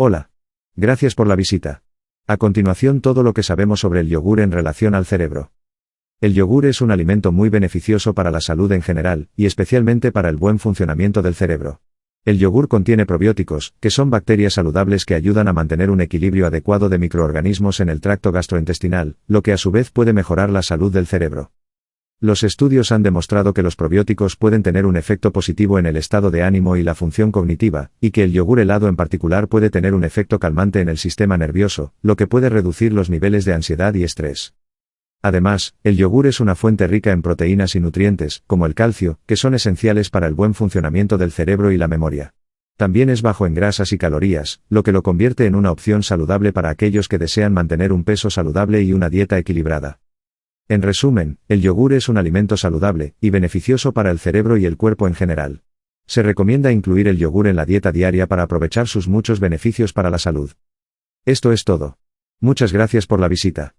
Hola. Gracias por la visita. A continuación todo lo que sabemos sobre el yogur en relación al cerebro. El yogur es un alimento muy beneficioso para la salud en general, y especialmente para el buen funcionamiento del cerebro. El yogur contiene probióticos, que son bacterias saludables que ayudan a mantener un equilibrio adecuado de microorganismos en el tracto gastrointestinal, lo que a su vez puede mejorar la salud del cerebro. Los estudios han demostrado que los probióticos pueden tener un efecto positivo en el estado de ánimo y la función cognitiva, y que el yogur helado en particular puede tener un efecto calmante en el sistema nervioso, lo que puede reducir los niveles de ansiedad y estrés. Además, el yogur es una fuente rica en proteínas y nutrientes, como el calcio, que son esenciales para el buen funcionamiento del cerebro y la memoria. También es bajo en grasas y calorías, lo que lo convierte en una opción saludable para aquellos que desean mantener un peso saludable y una dieta equilibrada. En resumen, el yogur es un alimento saludable y beneficioso para el cerebro y el cuerpo en general. Se recomienda incluir el yogur en la dieta diaria para aprovechar sus muchos beneficios para la salud. Esto es todo. Muchas gracias por la visita.